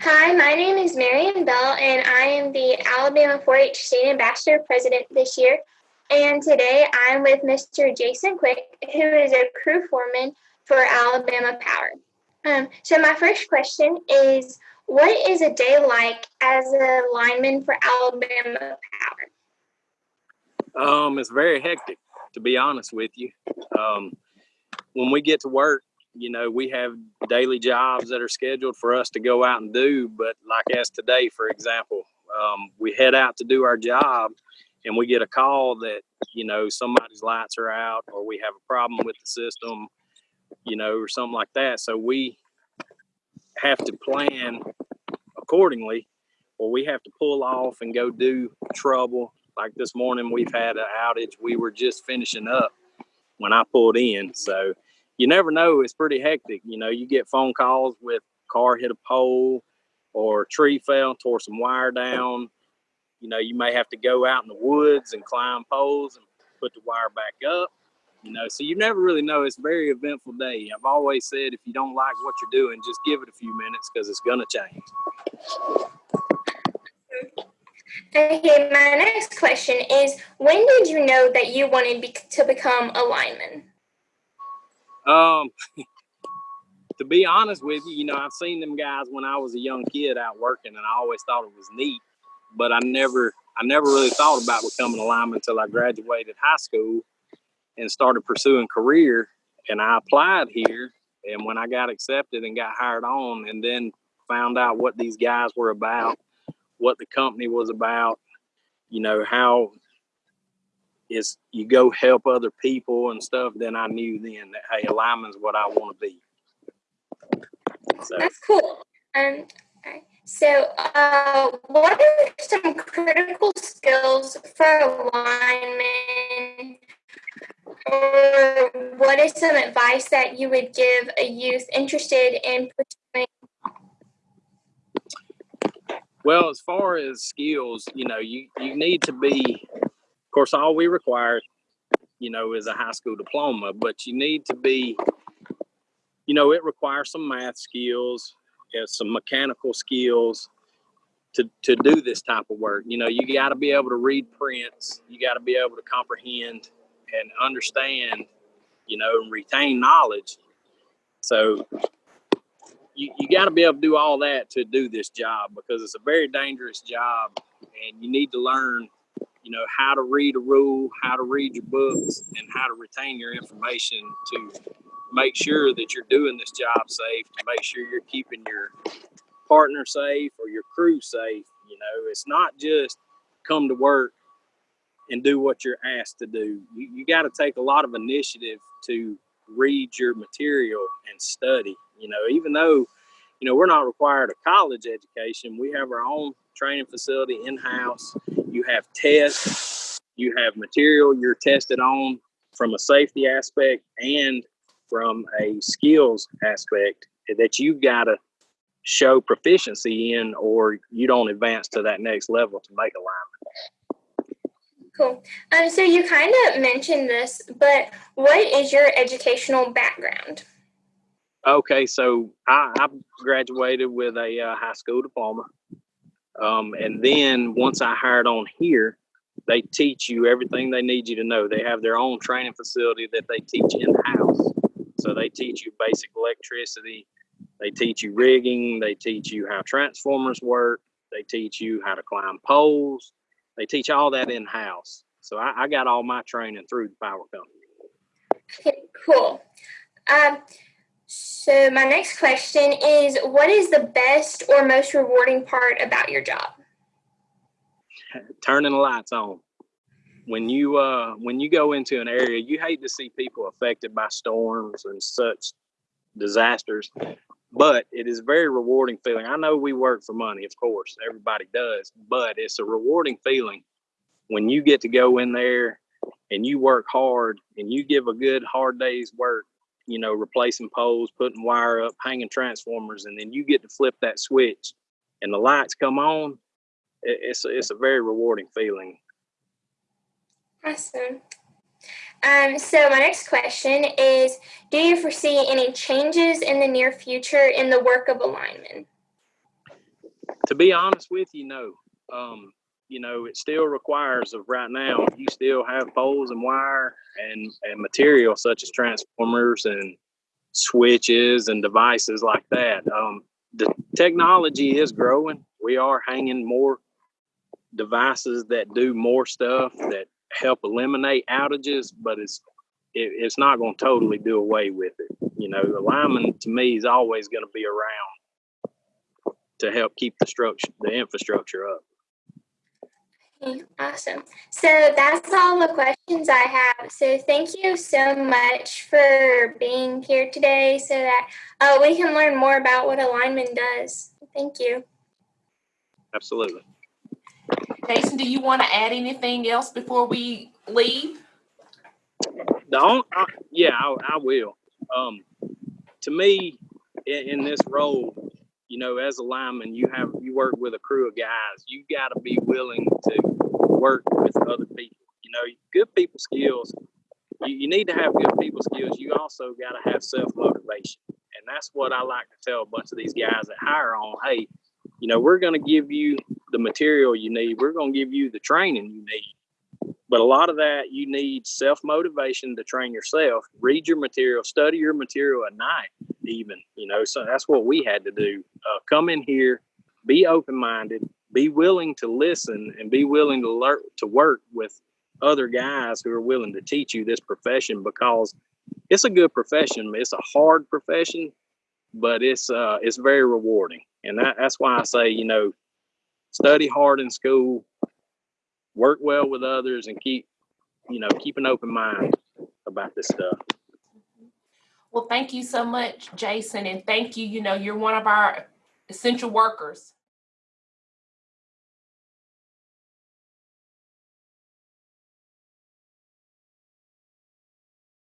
Hi, my name is Marion Bell, and I am the Alabama 4 H State Ambassador President this year. And today I'm with Mr. Jason Quick, who is a crew foreman for Alabama Power. Um, so, my first question is What is a day like as a lineman for Alabama Power? Um, it's very hectic, to be honest with you. Um, when we get to work, you know, we have daily jobs that are scheduled for us to go out and do. But like as today, for example, um, we head out to do our job and we get a call that, you know, somebody's lights are out or we have a problem with the system, you know, or something like that. So we have to plan accordingly or we have to pull off and go do trouble. Like this morning, we've had an outage. We were just finishing up when I pulled in. So, you never know. It's pretty hectic. You know, you get phone calls with car hit a pole or tree fell, tore some wire down. You know, you may have to go out in the woods and climb poles and put the wire back up. You know, so you never really know. It's a very eventful day. I've always said if you don't like what you're doing, just give it a few minutes because it's gonna change. Okay, my next question is when did you know that you wanted to become a lineman? Um, to be honest with you, you know, I've seen them guys when I was a young kid out working, and I always thought it was neat. But I never, I never really thought about becoming a lineman until I graduated high school and started pursuing career. And I applied here, and when I got accepted and got hired on, and then found out what these guys were about, what the company was about, you know, how is you go help other people and stuff, then I knew then that hey, a lineman's what I want to be. So. That's cool. Um, so, uh, what are some critical skills for a lineman? Or what is some advice that you would give a youth interested in pursuing? Well, as far as skills, you know, you, you need to be course, all we require, you know, is a high school diploma, but you need to be, you know, it requires some math skills, some mechanical skills to, to do this type of work. You know, you got to be able to read prints, you got to be able to comprehend and understand, you know, and retain knowledge. So you, you got to be able to do all that to do this job because it's a very dangerous job and you need to learn you know how to read a rule how to read your books and how to retain your information to make sure that you're doing this job safe to make sure you're keeping your partner safe or your crew safe you know? It's not just come to work and do what you're asked to do. You, you got to take a lot of initiative to read your material and study you know? Even though you know we're not required a college education we have our own training facility in-house you have tests, you have material you're tested on from a safety aspect and from a skills aspect that you've got to show proficiency in or you don't advance to that next level to make alignment. Cool. Um, so you kind of mentioned this, but what is your educational background? Okay, so I, I graduated with a uh, high school diploma. Um, and then once I hired on here, they teach you everything they need you to know. They have their own training facility that they teach in house. So they teach you basic electricity, they teach you rigging, they teach you how transformers work, they teach you how to climb poles, they teach all that in house. So I, I got all my training through the power company. Okay, cool. Um, so, my next question is What is the best or most rewarding part about your job? Turning the lights on. When you uh, when you go into an area, you hate to see people affected by storms and such disasters, but it is a very rewarding feeling. I know we work for money, of course, everybody does, but it's a rewarding feeling when you get to go in there and you work hard and you give a good hard day's work you know, replacing poles, putting wire up, hanging transformers, and then you get to flip that switch and the lights come on. It's a, it's a very rewarding feeling. Awesome. Um, so my next question is, do you foresee any changes in the near future in the work of a lineman? to be honest with you, no. Um, you know, it still requires of right now, you still have poles and wire and, and material such as transformers and switches and devices like that. Um, the technology is growing. We are hanging more devices that do more stuff that help eliminate outages, but it's it, it's not going to totally do away with it. You know, the lineman to me is always going to be around to help keep the structure, the infrastructure up. Okay, Awesome. So that's all the questions I have. So thank you so much for being here today so that uh, we can learn more about what a lineman does. Thank you. Absolutely. Jason, do you want to add anything else before we leave? The on, uh, yeah, I, I will. Um, to me, in, in this role, you know, as a lineman, you have you work with a crew of guys. You got to be willing to work with other people. You know, good people skills. You, you need to have good people skills. You also got to have self motivation, and that's what I like to tell a bunch of these guys that hire on. Hey, you know, we're going to give you the material you need. We're going to give you the training you need. But a lot of that, you need self motivation to train yourself. Read your material, study your material at night, even. You know, so that's what we had to do. Uh, come in here, be open minded, be willing to listen, and be willing to learn to work with other guys who are willing to teach you this profession because it's a good profession. It's a hard profession, but it's uh, it's very rewarding, and that, that's why I say, you know, study hard in school, work well with others, and keep, you know, keep an open mind about this stuff. Well, thank you so much, Jason, and thank you. You know, you're one of our essential workers.